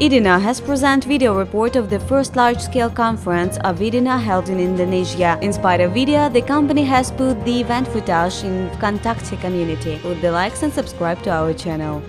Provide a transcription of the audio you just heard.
IDINA has present video report of the first large-scale conference of IDINA held in Indonesia. In spite of video, the company has put the event footage in contact community. Would the likes and subscribe to our channel.